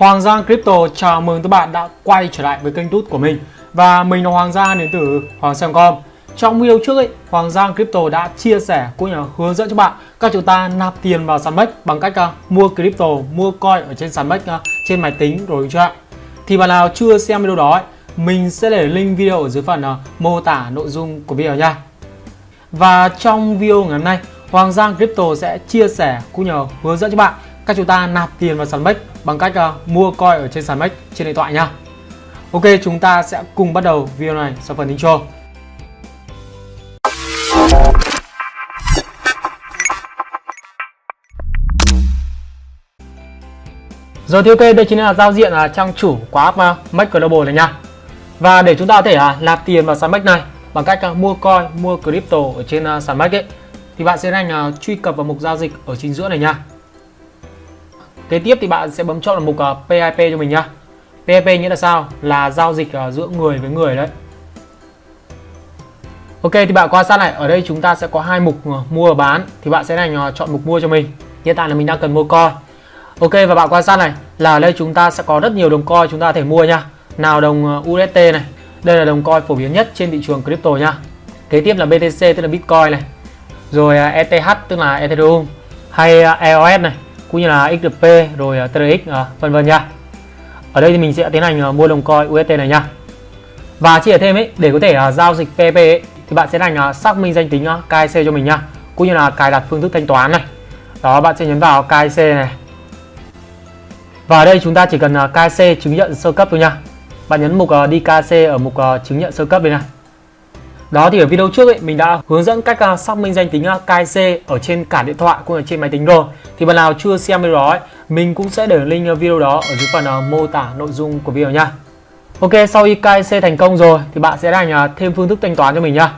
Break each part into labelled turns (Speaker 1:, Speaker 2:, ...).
Speaker 1: Hoàng Giang Crypto chào mừng các bạn đã quay trở lại với kênh tút của mình. Và mình là Hoàng Giang đến từ Hoàng Giang.com Trong video trước ấy, Hoàng Giang Crypto đã chia sẻ cũng như là hướng dẫn cho bạn các chúng ta nạp tiền vào sàn bách bằng cách uh, mua crypto, mua coin ở trên sàn bách uh, trên máy tính rồi chưa ạ? Thì bạn nào chưa xem video đó ấy, mình sẽ để link video ở dưới phần uh, mô tả nội dung của video nha. Và trong video ngày hôm nay Hoàng Giang Crypto sẽ chia sẻ cũng như hướng dẫn cho bạn cách chúng ta nạp tiền vào sàn MEX bằng cách uh, mua coin ở trên sàn MEX trên điện thoại nha. Ok, chúng ta sẽ cùng bắt đầu video này sau phần intro. Rồi thì ok, đây chính là giao diện là trang chủ của app à, uh, MEX Global này nha. Và để chúng ta có thể uh, nạp tiền vào sàn MEX này bằng cách uh, mua coin, mua crypto ở trên uh, sàn MEX ấy thì bạn sẽ nhanh uh, truy cập vào mục giao dịch ở chính giữa này nha. Kế tiếp thì bạn sẽ bấm chọn là mục ờ, uh, PIP cho mình nhá. PIP nghĩa là sao? Là giao dịch uh, giữa người với người đấy. Ok thì bạn quan sát này, ở đây chúng ta sẽ có hai mục uh, mua và bán thì bạn sẽ này chọn mục mua cho mình. Hiện tại là mình đang cần mua coin. Ok và bạn quan sát này là ở đây chúng ta sẽ có rất nhiều đồng coin chúng ta có thể mua nha. Nào đồng UST này, đây là đồng coin phổ biến nhất trên thị trường crypto nha. Kế tiếp là BTC tức là Bitcoin này. Rồi ETH tức là Ethereum hay EOS này cũng như là XRP rồi à, TRX à, vân vân nha. Ở đây thì mình sẽ tiến hành à, mua đồng coin UST này nha. Và chia thêm ấy để có thể giao dịch PP ấy, thì bạn sẽ hành xác minh danh tính uh, KIC cho mình nha, cũng như là cài đặt phương thức thanh toán này. Đó bạn sẽ nhấn vào KIC này. Và ở đây chúng ta chỉ cần uh, KIC chứng nhận sơ cấp thôi nha. Bạn nhấn mục DKC đi ở mục chứng nhận sơ cấp đây này. Đó thì ở video trước ấy, mình đã hướng dẫn cách uh, xác minh danh tính à, uh, KIC ở trên cả điện thoại cũng như trên máy tính rồi. Thì bạn nào chưa xem video đó ấy, mình cũng sẽ để link video đó ở dưới phần uh, mô tả nội dung của video nha. Ok, sau khi KIC thành công rồi thì bạn sẽ đành uh, thêm phương thức thanh toán cho mình nha.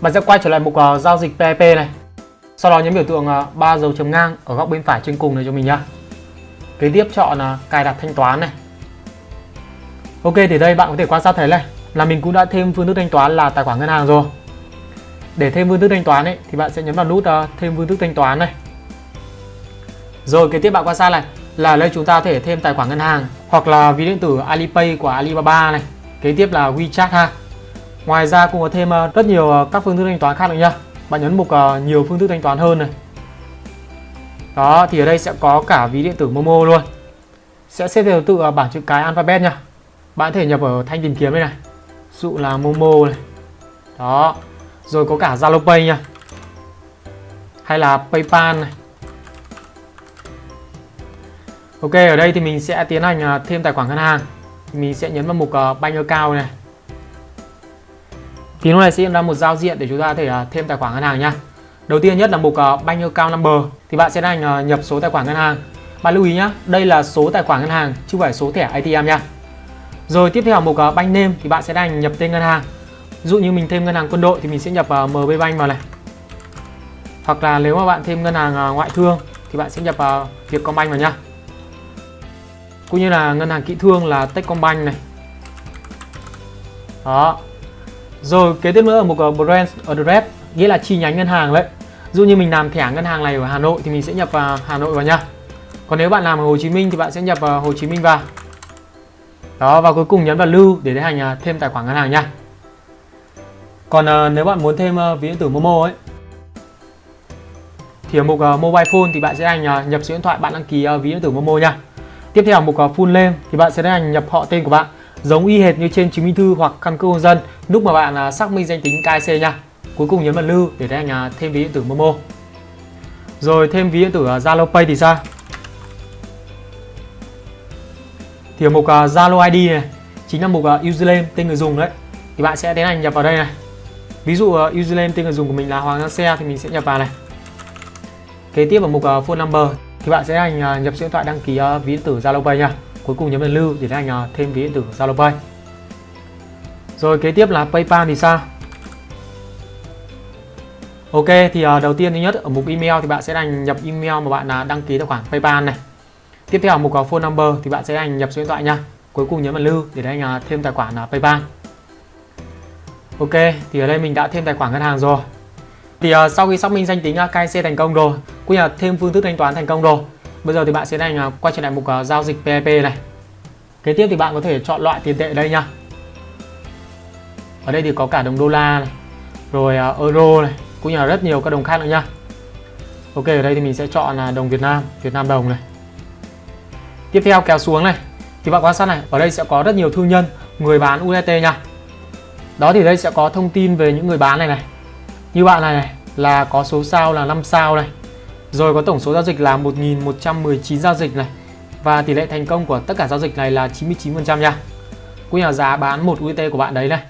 Speaker 1: Bạn sẽ quay trở lại mục uh, giao dịch PIP này. Sau đó nhấn biểu tượng uh, 3 dấu chấm ngang ở góc bên phải trên cùng này cho mình nha. Kế tiếp chọn uh, cài đặt thanh toán này. Ok thì đây bạn có thể quan sát thấy này là mình cũng đã thêm phương thức thanh toán là tài khoản ngân hàng rồi. Để thêm phương thức thanh toán ấy thì bạn sẽ nhấn vào nút uh, thêm phương thức thanh toán này. Rồi kế tiếp bạn quan sát này là đây chúng ta có thể thêm tài khoản ngân hàng hoặc là ví điện tử Alipay của Alibaba này. Kế tiếp là WeChat ha. Ngoài ra cũng có thêm uh, rất nhiều uh, các phương thức thanh toán khác nữa nha. Bạn nhấn mục nhiều phương thức thanh toán hơn này. Đó thì ở đây sẽ có cả ví điện tử Momo luôn. Sẽ xếp theo tự bảng chữ cái alphabet nha. Bạn có thể nhập ở thanh tìm kiếm đây này dụ là Momo này. Đó. Rồi có cả Zalo Pay nha. Hay là PayPal này. Ok, ở đây thì mình sẽ tiến hành à, thêm tài khoản ngân hàng. Mình sẽ nhấn vào mục à, bank account này. Thì lúc này sẽ hiện ra một giao diện để chúng ta có thể à, thêm tài khoản ngân hàng nha. Đầu tiên nhất là mục bank account number. Thì bạn sẽ hành nhập số tài khoản ngân hàng. Bạn lưu ý nhé đây là số tài khoản ngân hàng chứ không phải số thẻ ATM nha rồi tiếp theo mục à, uh, bank name thì bạn sẽ đành nhập tên ngân hàng. Ví dụ như mình thêm ngân hàng quân đội thì mình sẽ nhập uh, MB Bank vào này. Hoặc là nếu mà bạn thêm ngân hàng uh, ngoại thương thì bạn sẽ nhập uh, Vietcombank vào nhá. Cũng như là ngân hàng kỹ thương là Techcombank này. Đó. Rồi kế tiếp nữa là mục uh, à, branch address nghĩa là chi nhánh ngân hàng đấy. Dụ như mình làm thẻ ngân hàng này ở Hà Nội thì mình sẽ nhập vào Hà Nội vào nha. Còn nếu bạn làm ở Hồ Chí Minh thì bạn sẽ nhập vào Hồ Chí Minh vào đó, và cuối cùng nhấn vào lưu để tiến hành à, thêm tài khoản ngân hàng nha. Còn à, nếu bạn muốn thêm à, ví điện tử Momo ấy, thì ở mục mobile phone thì bạn sẽ hành nhập số điện thoại bạn đăng ký ví điện tử Momo nha. Tiếp theo mục full name thì bạn sẽ hành nhập họ tên của bạn, giống y hệt như trên chứng minh thư hoặc căn cước công dân, lúc mà bạn xác minh danh tính KIC nha. Cuối cùng nhấn vào lưu để tiến hành thêm ví điện tử Momo. Rồi, thêm ví điện tử Zalo Pay thì sao? Thì ở mục uh, Zalo ID này chính là mục à, uh, username tên người dùng đấy. Thì bạn sẽ tiến hành nhập vào đây này. Ví dụ à, uh, username tên người dùng của mình là Hoàng Giang Xe thì mình sẽ nhập vào này. Kế tiếp ở mục uh, phone number thì bạn sẽ hành uh, nhập số điện thoại đăng ký uh, ví điện tử Zalo Pay nha. Cuối cùng nhấn vào lưu để tiến hành uh, thêm ví điện tử Zalo Pay. Rồi kế tiếp là PayPal thì sao? Ok thì uh, đầu tiên thứ nhất ở mục email thì bạn sẽ hành nhập email mà bạn uh, đăng ký tài khoản PayPal này. Tiếp theo mục phone number thì bạn sẽ hành nhập số điện thoại nha. Cuối cùng nhấn vào lưu để anh à, thêm tài khoản à, PayPal. Ok, thì ở đây mình đã thêm tài khoản ngân hàng rồi. Thì uh, sau khi xác minh danh tính KYC thành công rồi, cũng như là thêm phương thức thanh toán thành công rồi, Bây giờ thì bạn sẽ anh quay trở lại mục giao dịch PEP này. Kế tiếp thì bạn có thể chọn loại tiền tệ đây nha. Ở đây thì có cả đồng đô la này, rồi euro này, cũng như là rất nhiều các đồng khác nữa nha. Ok, ở đây thì mình sẽ chọn là đồng Việt Nam, Việt Nam đồng này. Tiếp theo kéo xuống này, thì bạn quan sát này, ở đây sẽ có rất nhiều thương nhân, người bán UET nha. Đó thì đây sẽ có thông tin về những người bán này này. Như bạn này này, là có số sao là 5 sao này. Rồi có tổng số giao dịch là 1119 giao dịch này. Và tỷ lệ thành công của tất cả giao dịch này là 99% nha. Cũng nhà là giá bán một UET của bạn đấy này.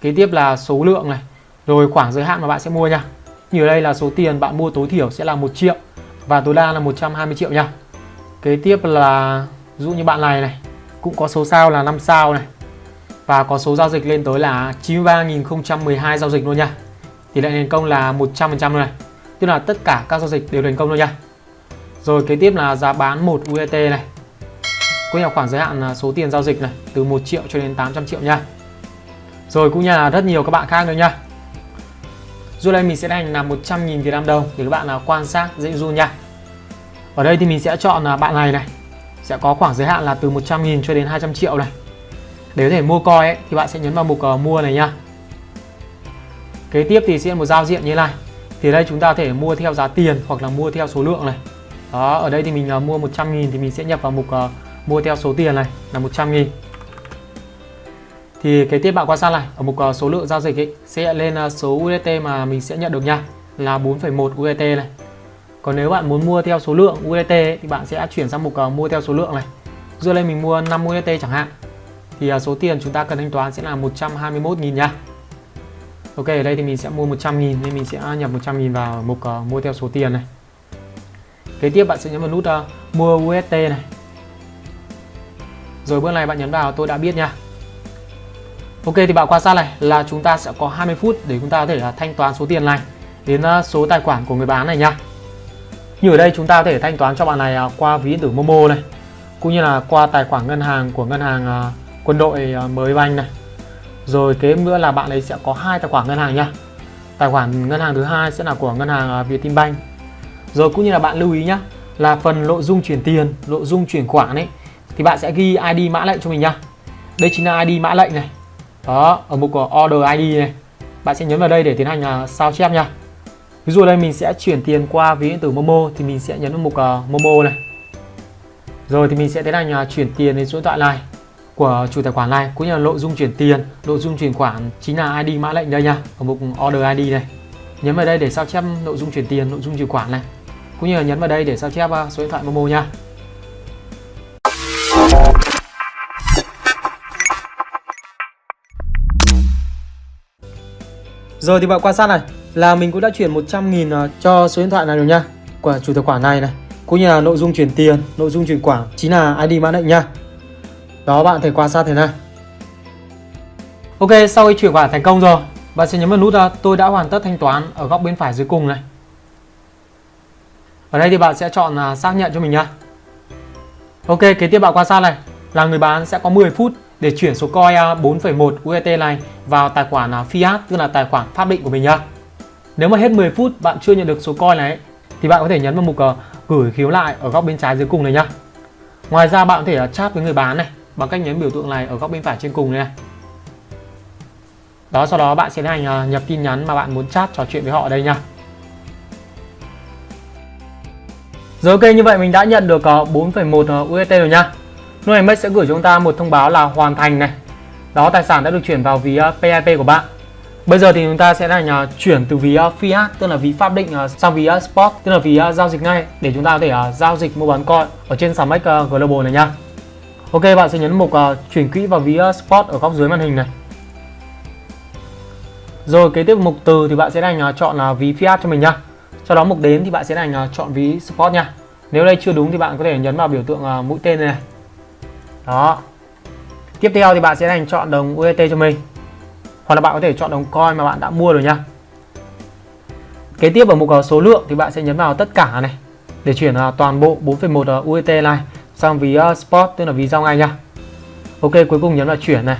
Speaker 1: Kế tiếp là số lượng này, rồi khoảng giới hạn mà bạn sẽ mua nha. Như ở đây là số tiền bạn mua tối thiểu sẽ là 1 triệu và tối đa là 120 triệu nha. Kế tiếp là, ví dụ như bạn này này, cũng có số sao là 5 sao này và có số giao dịch lên tới là 93.012 giao dịch luôn nha. Tỷ lệ thành công là 100% luôn này. Tức là tất cả các giao dịch đều thành công luôn nha. Rồi kế tiếp là giá bán 1 UET này. có như khoảng giới hạn là số tiền giao dịch này, từ 1 triệu cho đến 800 triệu nha. Rồi cũng như là rất nhiều các bạn khác nữa nha. Dù đây mình sẽ đánh là 100.000 Việt Nam đồng để các bạn nào quan sát dễ du nha. Ở đây thì mình sẽ chọn à, bạn này này. Sẽ có khoảng giới hạn là từ 100.000 cho đến 200 triệu này. Để có thể mua coi ấy, thì bạn sẽ nhấn vào mục uh, mua này nha. Kế tiếp thì sẽ một giao diện như này. Thì đây chúng ta có thể mua theo giá tiền hoặc là mua theo số lượng này. Đó, ở đây thì mình uh, mua 100.000 thì mình sẽ nhập vào mục uh, mua theo số tiền này là 100.000 thì kế tiếp bạn quan sát này ở mục số lượng giao dịch ấy, sẽ lên số USDT mà mình sẽ nhận được nha là 4,1 USDT này còn nếu bạn muốn mua theo số lượng USDT ấy, thì bạn sẽ chuyển sang mục uh, mua theo số lượng này. Dựa lên mình mua 5 USDT chẳng hạn thì uh, số tiền chúng ta cần thanh toán sẽ là 121.000 nha. Ok ở đây thì mình sẽ mua 100.000 nên mình sẽ nhập 100.000 vào mục uh, mua theo số tiền này. Kế tiếp bạn sẽ nhấn vào nút uh, mua USDT này. Rồi bước này bạn nhấn vào tôi đã biết nha. Ok thì bạn quan sát này là chúng ta sẽ có 20 phút để chúng ta có thể là thanh toán số tiền này đến số tài khoản của người bán này nha. Như ở đây chúng ta có thể thanh toán cho bạn này à, qua ví điện tử Momo này, cũng như là qua tài khoản ngân hàng của ngân hàng à, quân đội à, mới banh này. Rồi kế nữa là bạn ấy sẽ có hai tài khoản ngân hàng nha. Tài khoản ngân hàng thứ hai sẽ là của ngân hàng Vietinbank. Rồi cũng như là bạn lưu ý nhá, là phần nội dung chuyển tiền, nội dung chuyển khoản ấy thì bạn sẽ ghi ID mã lệnh cho mình nhá. Đây chính là ID mã lệnh này đó ở mục của order ID này bạn sẽ nhấn vào đây để tiến hành sao chép nha ví dụ đây mình sẽ chuyển tiền qua ví điện tử Momo thì mình sẽ nhấn vào mục uh, Momo này. Rồi thì mình sẽ tiến hành uh, chuyển tiền đến số điện thoại này của chủ tài khoản này cũng như là nội dung chuyển tiền. Nội dung chuyển khoản chính là ID mã lệnh đây nha ở mục order ID này. Nhấn vào đây để sao chép nội dung chuyển tiền nội dung chuyển khoản này. Cũng như là nhấn vào đây để sao chép ờ, số điện thoại Momo nha. Rồi thì bạn quan sát này là mình cũng đã chuyển 100.000 à, cho số điện thoại này rồi nha. Của chủ tài khoản này này. Cũng như là nội dung chuyển tiền nội dung chuyển khoản chính là ID mã lệnh nha. Đó bạn thể quan sát thế này. Ok sau khi chuyển khoản thành công rồi bạn sẽ nhấn vào nút à, tôi đã hoàn tất thanh toán ở góc bên phải dưới cùng này. Ở đây thì bạn sẽ chọn à, xác nhận cho mình nha. Ok kế tiếp bạn quan sát này. Là người bán sẽ có 10 phút để chuyển số coin 4,1 USDT này vào tài khoản fiat tức là tài khoản pháp định của mình nhá. Nếu mà hết 10 phút bạn chưa nhận được số coin này thì bạn có thể nhấn vào mục uh, gửi khiếu lại ở góc bên trái dưới cùng này nhá. Ngoài ra bạn có thể uh, chat với người bán này bằng cách nhấn biểu tượng này ở góc bên phải trên cùng này. Đó sau đó bạn sẽ hành uh, ờ, nhập tin nhắn mà bạn muốn chat trò chuyện với họ ở đây nha. Rồi ok như vậy mình đã nhận được 4,1 UET rồi nha. Nuamex sẽ gửi chúng ta một thông báo là hoàn thành này. Đó tài sản đã được chuyển vào ví PIP của bạn. Bây giờ thì chúng ta sẽ là à, chuyển từ ví à, fiat tức là ví pháp định à, sang ví spot tức là ví giao dịch ngay để chúng ta có thể giao dịch mua bán coin ở trên sàn Max Global này nhá. Ok bạn sẽ nhấn mục chuyển quỹ vào ví spot ở góc dưới màn hình này. Rồi kế tiếp mục từ thì bạn sẽ đánh chọn là ví fiat cho mình nhá. Sau đó mục đến thì bạn sẽ đánh chọn ví spot nha. Nếu đây chưa đúng thì bạn có thể nhấn vào biểu tượng mũi tên này, đó tiếp theo thì bạn sẽ hành chọn đồng UST cho mình hoặc là bạn có thể chọn đồng coin mà bạn đã mua rồi nhá kế tiếp ở mục số lượng thì bạn sẽ nhấn vào tất cả này để chuyển toàn bộ 4,1 uet này sang ví ờ, spot tức là ví giao ngay nha. Ok cuối cùng nhấn vào chuyển này.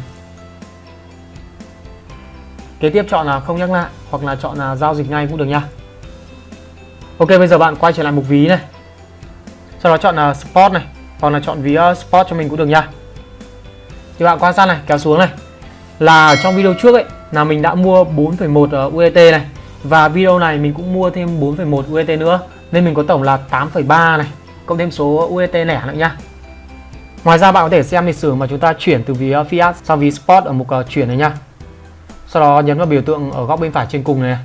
Speaker 1: Kế tiếp chọn là không nhắc lại hoặc là chọn là giao dịch ngay cũng được nha. Ok bây giờ bạn quay trở lại mục ví này. Sau đó chọn là spot này hoặc là chọn ví ờ, spot cho mình cũng được nha. Thì bạn quan sát này kéo xuống này là trong video trước ấy là mình đã mua 4,1 ờ, UST này. Và video này mình cũng mua thêm 4,1 UST nữa nên mình có tổng là 8,3 này cộng thêm số UST lẻ nữa nha Ngoài ra bạn có thể xem lịch sử mà chúng ta chuyển từ ví ờ, Fiat sang ví Sport ở mục ờ, chuyển này nha sau đó nhấn vào biểu tượng ở góc bên phải trên cùng này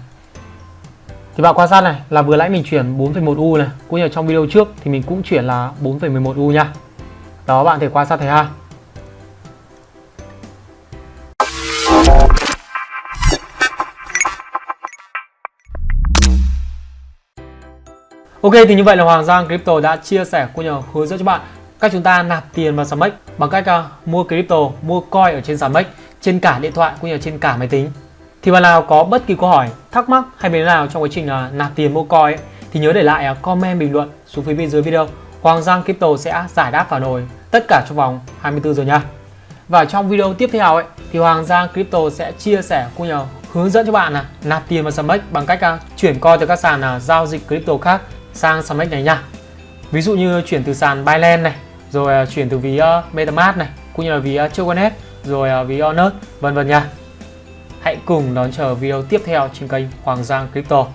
Speaker 1: thì bạn quan sát này là vừa nãy mình chuyển 4,1 U này cũng như trong video trước thì mình cũng chuyển là 4,11 U nha. Đó bạn thể quan sát thấy ha. Ok thì như vậy là Hoàng Giang Crypto đã chia sẻ cũng như hướng dẫn cho bạn cách chúng ta nạp tiền vào sàn MEX bằng cách uh, mua crypto, mua coin ở trên sàn MEX trên cả điện thoại cũng như trên cả máy tính. Thì bạn nào có bất kỳ câu hỏi, thắc mắc hay bên nào trong quá trình uh, nạp tiền mua coin ấy, thì nhớ để lại uh, comment bình luận xuống phía bên dưới video. Hoàng Giang Crypto sẽ giải đáp phản hồi tất cả trong vòng 24 giờ nha. Và trong video tiếp theo ấy thì Hoàng Giang Crypto sẽ chia sẻ cũng như hướng dẫn cho bạn là nạp tiền vào sàn MEX bằng cách uh, chuyển coin từ các sàn uh, giao dịch crypto khác sang sàn này nha. Ví dụ như chuyển từ sàn Binance này, rồi à, chuyển từ ví ờ, MetaMask này, cũng như là ví ờ, uh, Choconet, rồi à, ví ờ, Honest, vân vân nha. Hãy cùng đón chờ video tiếp theo trên kênh Hoàng Giang Crypto.